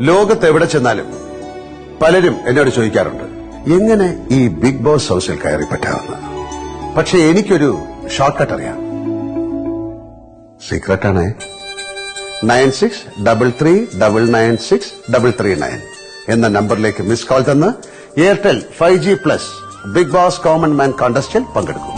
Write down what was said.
ലോകത്ത് എവിടെ ചെന്നാലും പലരും എന്നോട് ചോദിക്കാറുണ്ട് എങ്ങനെ ഈ ബിഗ് ബോസ് ഹൗസിൽ കയറി പറ്റാമെന്ന് പക്ഷെ എനിക്കൊരു ഷോർട്ട് കട്ട് അറിയാം സീക്രട്ടാണ് nine six double three double nine six double three nine എന്ന നമ്പറിലേക്ക് മിസ് കോൾ തന്ന് Airtel five G plus Big Boss common man കോണ്ടസ്റ്റിൽ പങ്കെടുക്കും.